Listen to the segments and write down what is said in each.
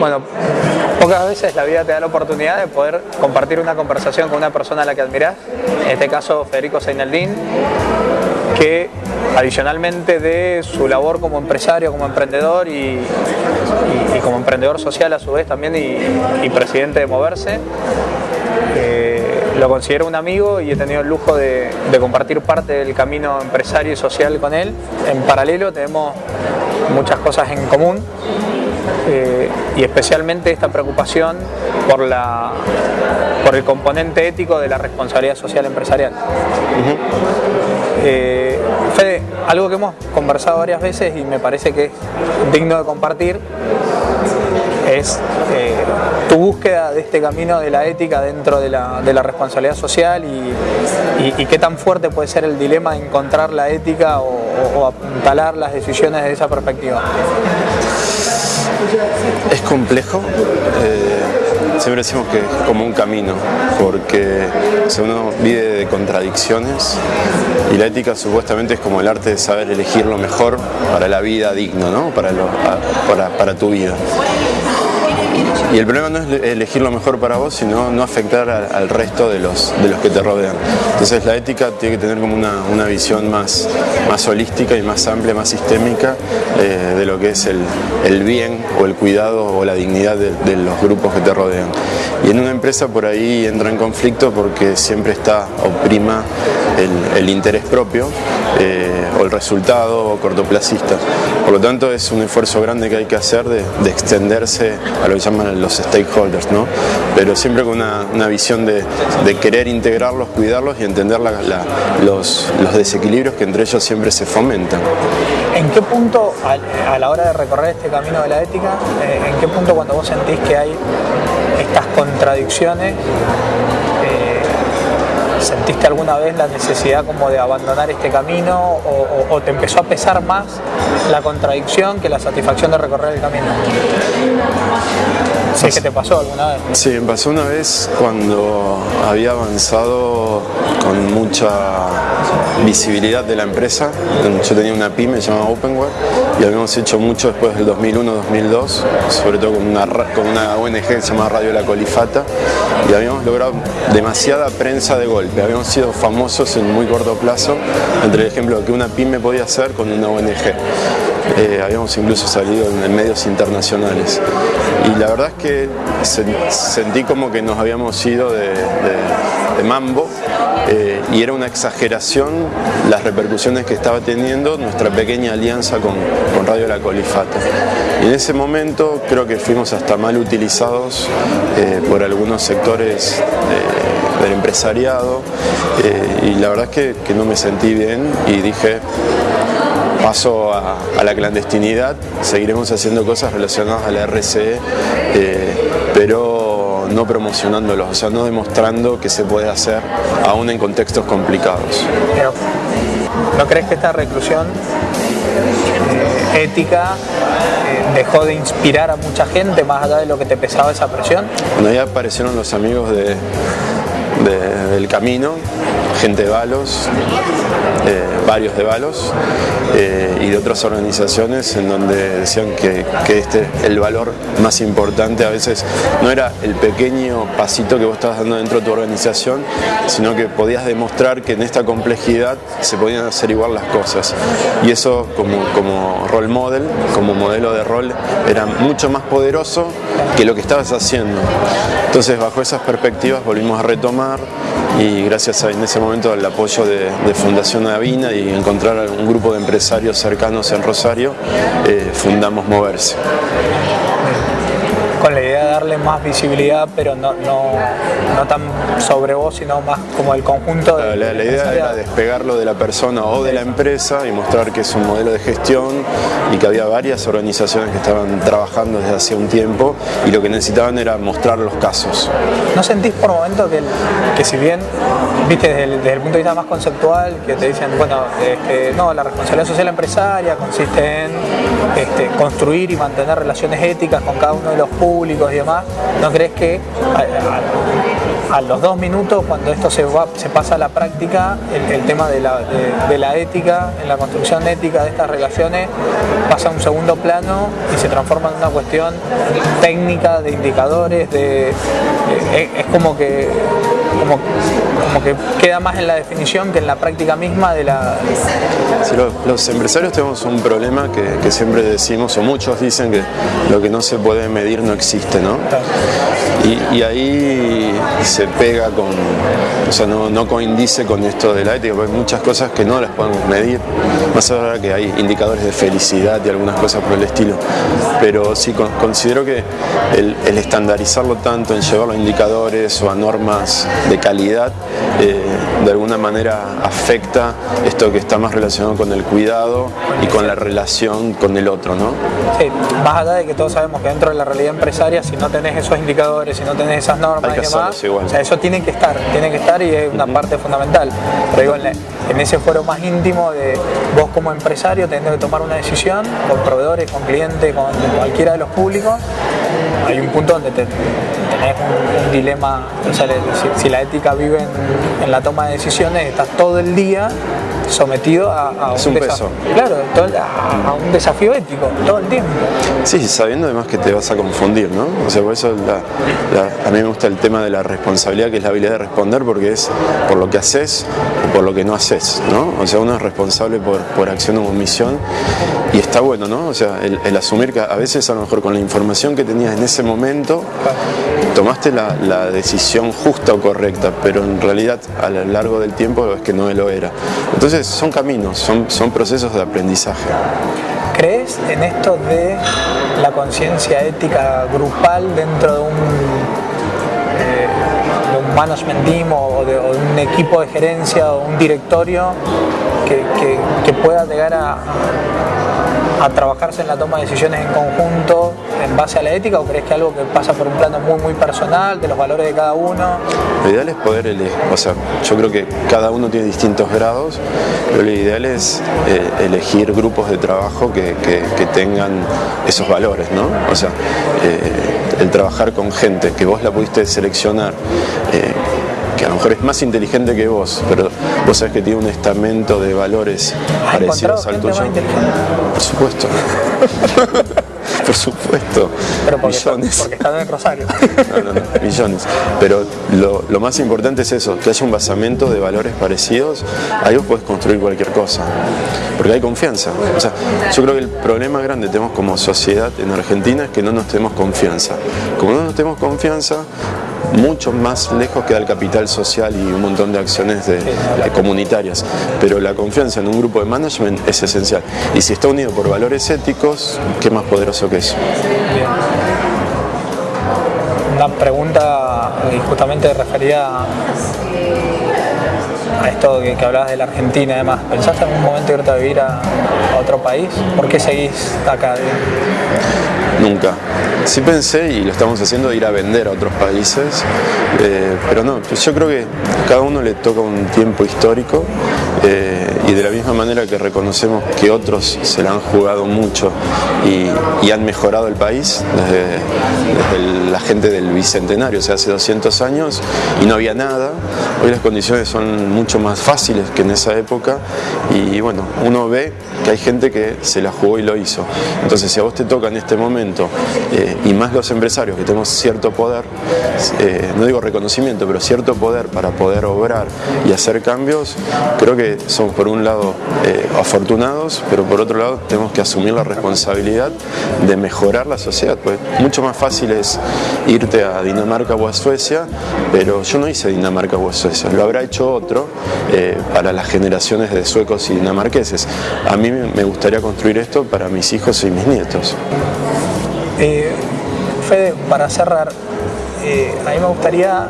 Bueno, pocas veces la vida te da la oportunidad de poder compartir una conversación con una persona a la que admiras, en este caso Federico Seinaldín, que adicionalmente de su labor como empresario, como emprendedor y, como emprendedor social a su vez también y, presidente de Moverse, eh, lo considero un amigo y he tenido el lujo de, compartir parte del camino empresario y social con él. En paralelo tenemos muchas cosas en común eh, y especialmente esta preocupación por, la, por el componente ético de la responsabilidad social empresarial. Eh, Fede, algo que hemos conversado varias veces y me parece que es digno de compartir es eh, tu búsqueda de este camino de la ética dentro de la, responsabilidad social y, qué tan fuerte puede ser el dilema de encontrar la ética o, apuntalar las decisiones desde esa perspectiva. Es complejo. Eh, siempre decimos que es como un camino, porque uno vive de contradicciones y la ética supuestamente es como el arte de saber elegir lo mejor para la vida digna, ¿no? para, para tu vida. Y el problema no es elegir lo mejor para vos, sino no afectar al, resto de los, de los que te rodean. Entonces la ética tiene que tener como una, visión más, más holística y más amplia, más sistémica eh, de lo que es el, bien o el cuidado o la dignidad de, los grupos que te rodean. Y en una empresa por ahí entra en conflicto porque siempre está oprima el, interés propio eh, o el resultado cortoplacista. Por lo tanto es un esfuerzo grande que hay que hacer de, de extenderse a lo que llaman los stakeholders, ¿no? pero siempre con una, visión de, querer integrarlos, cuidarlos y entender los, desequilibrios que entre ellos siempre se fomentan. ¿En qué punto, a, la hora de recorrer este camino de la ética, eh, en qué punto cuando vos sentís que hay estas contradicciones, ¿Sentiste alguna vez la necesidad como de abandonar este camino o, te empezó a pesar más la contradicción que la satisfacción de recorrer el camino? ¿Sí que te pasó alguna vez? Sí, me pasó una vez cuando había avanzado con mucha visibilidad de la empresa. Yo tenía una pyme llamada Openware y habíamos hecho mucho después del 2001-2002, sobre todo con una, con una ONG llamada Radio La Colifata y habíamos logrado demasiada prensa de Habíamos sido famosos en muy corto plazo entre el ejemplo que una pyme podía hacer con una ONG. Eh, habíamos incluso salido en, medios internacionales. Y la verdad es que sentí como que nos habíamos ido de, mambo eh, y era una exageración las repercusiones que estaba teniendo nuestra pequeña alianza con, Radio La Colifata. Y en ese momento creo que fuimos hasta mal utilizados eh, por algunos sectores del empresariado y la verdad es que no me sentí bien y dije paso a, la clandestinidad, seguiremos haciendo cosas relacionadas a la RCE, eh, pero no promocionándolos, o sea, no demostrando que se puede hacer aún en contextos complicados. ¿No crees que esta reclusión eh, ética eh, dejó de inspirar a mucha gente más allá de lo que te pesaba esa presión? Bueno, ya aparecieron los amigos de, del camino, gente de Balos, eh, varios de Balos eh, y de otras organizaciones en donde decían que, este el valor más importante a veces no era el pequeño pasito que vos estabas dando dentro de tu organización, sino que podías demostrar que en esta complejidad se podían hacer igual las cosas. Y eso como, como role model, como modelo de rol, era mucho más poderoso que lo que estabas haciendo. Entonces bajo esas perspectivas volvimos a retomar y gracias en ese momento al apoyo de, Fundación Avina y encontrar un grupo de empresarios cercanos en Rosario, eh, fundamos Moverse con la idea de darle más visibilidad, pero no, no, tan sobre vos, sino más como el conjunto de... La, la idea era despegarlo de la persona o de la empresa y mostrar que es un modelo de gestión y que había varias organizaciones que estaban trabajando desde hace un tiempo y lo que necesitaban era mostrar los casos. ¿No sentís por momento que, que si bien, viste, desde el, desde el, punto de vista más conceptual, que te dicen, bueno, este, no, la responsabilidad social empresaria consiste en este, construir y mantener relaciones éticas con cada uno de los públicos y demás, ¿no crees que a, los dos minutos, cuando esto se, se pasa a la práctica, el, tema de la, de la ética, en la construcción ética de estas relaciones, pasa a un segundo plano y se transforma en una cuestión técnica, de indicadores, de, es como que como, como que queda más en la definición que en la práctica misma de la... los, empresarios tenemos un problema que, siempre decimos, o muchos dicen que lo que no se puede medir no existe, ¿no? Y, ahí se pega con, o sea, no, no coincide con esto de la ética, porque hay muchas cosas que no las podemos medir, más allá que hay indicadores de felicidad y algunas cosas por el estilo, pero sí considero que el, el estandarizarlo tanto, en llevarlo a indicadores o a normas de calidad, eh, de alguna manera afecta esto que está más relacionado con el cuidado y con la relación con el otro, ¿no? Sí, más allá de que todos sabemos que dentro de la realidad empresaria, si no tenés esos indicadores, si no tenés esas normas y demás, o sea, eso tiene que estar, tiene que estar y es una parte fundamental. Pero digo, en, ese fuero más íntimo de vos como empresario tenés que tomar una decisión con proveedores, con clientes, con cualquiera de los públicos, hay un punto donde te, tenés un, dilema, o sea, si, la ética vive en, la toma de decisiones, estás todo el día sometido a, un, desafío. Claro, a, un desafío ético todo el tiempo. Sí, sabiendo además que te vas a confundir, ¿no? O sea, por eso a mí me gusta el tema de la responsabilidad, que es la habilidad de responder, porque es por lo que haces o por lo que no haces, ¿no? O sea, uno es responsable por, por acción o omisión y está bueno, ¿no? O sea, el, el, asumir que a veces a lo mejor con la información que tenías en ese momento tomaste la, decisión justa o correcta, pero en realidad a lo largo del tiempo es que no lo era. Entonces son caminos, son, son procesos de aprendizaje. ¿Crees en esto de la conciencia ética grupal dentro de un, eh, management team o de, un equipo de gerencia o un directorio que pueda llegar a, a trabajarse en la toma de decisiones en conjunto en base a la ética o crees que algo que pasa por un plano muy muy personal, de los valores de cada uno? Lo ideal es poder elegir, o sea, yo creo que cada uno tiene distintos grados, pero lo ideal es eh, elegir grupos de trabajo que, tengan esos valores, ¿no? O sea, eh, el trabajar con gente que vos la pudiste seleccionar, eh, que a lo mejor es más inteligente que vos, pero vos sabés que tiene un estamento de valores parecidos al tuyo. Por supuesto. Por supuesto. Pero porque millones. Está, porque está en Rosario. No, no, millones. Pero lo, más importante es eso, que haya un basamento de valores parecidos, ahí vos podés construir cualquier cosa. Porque hay confianza. O sea, yo creo que el problema grande que tenemos como sociedad en Argentina es que no nos tenemos confianza. Como no nos tenemos confianza, mucho más lejos queda el capital social y un montón de acciones de, comunitarias. Pero la confianza en un grupo de management es esencial. Y si está unido por valores éticos, ¿qué más poderoso que eso? Una pregunta eh, justamente referida a esto que, hablabas de la Argentina y demás. ¿Pensaste en algún momento irte a vivir a, otro país? ¿Por qué seguís acá? Nunca. Sí pensé, y lo estamos haciendo, de ir a vender a otros países, eh, pero no, yo creo que cada uno le toca un tiempo histórico eh, y de la misma manera que reconocemos que otros se la han jugado mucho y, han mejorado el país desde, la gente del Bicentenario, o sea, hace 200 años y no había nada, hoy las condiciones son mucho más fáciles que en esa época y bueno, uno ve que hay gente que se la jugó y lo hizo. Entonces, si a vos te toca en este momento, eh, y más los empresarios que tenemos cierto poder, eh, no digo reconocimiento, pero cierto poder para poder obrar y hacer cambios, creo que somos por un lado eh, afortunados, pero por otro lado tenemos que asumir la responsabilidad de mejorar la sociedad. Pues mucho más fácil es irte a Dinamarca o a Suecia, pero yo no hice Dinamarca o a Suecia, lo habrá hecho otro para las generaciones de suecos y dinamarqueses. A mí me gustaría construir esto para mis hijos y mis nietos. Eh, Fede, para cerrar, eh, a mí me gustaría,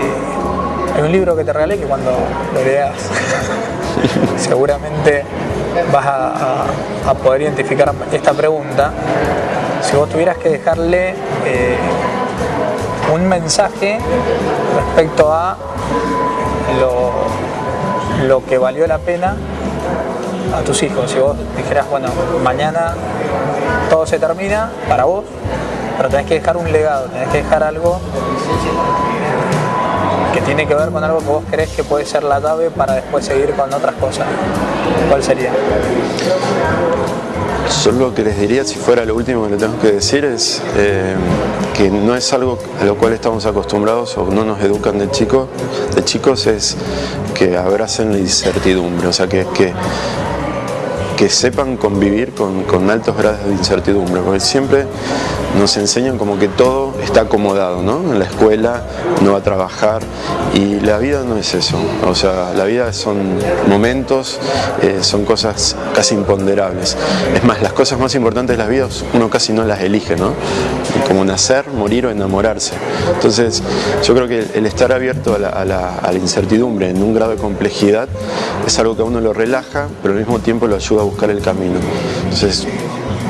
eh, hay un libro que te regalé que cuando lo leas seguramente vas a, poder identificar esta pregunta. Si vos tuvieras que dejarle un mensaje respecto a lo, lo que valió la pena a tus hijos, si vos dijeras, bueno, mañana todo se termina para vos, pero tenés que dejar un legado, tenés que dejar algo que tiene que ver con algo que vos crees que puede ser la clave para después seguir con otras cosas. ¿Cuál sería? Solo lo que les diría, si fuera lo último que le tengo que decir, es eh, que no es algo a lo cual estamos acostumbrados o no nos educan de chicos, de chicos es que abracen la incertidumbre, o sea, que, que, que sepan convivir con, con altos grados de incertidumbre, porque siempre nos enseñan como que todo está acomodado, ¿no? En la escuela no va a trabajar y la vida no es eso, o sea, la vida son momentos, eh, son cosas casi imponderables. Es más, las cosas más importantes de la vida uno casi no las elige, ¿no? Como nacer, morir o enamorarse. Entonces, yo creo que el estar abierto a la, a la incertidumbre en un grado de complejidad es algo que a uno lo relaja, pero al mismo tiempo lo ayuda a buscar el camino. Entonces,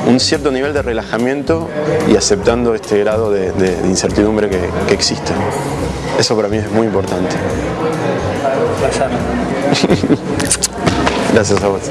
un cierto nivel de relajamiento y aceptando este grado de, de, de incertidumbre que, que, existe. Eso para mí es muy importante. Gracias. Gracias a vos.